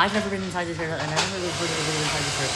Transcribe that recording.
I've never been inside this haircut, and I've never really been inside this haircut.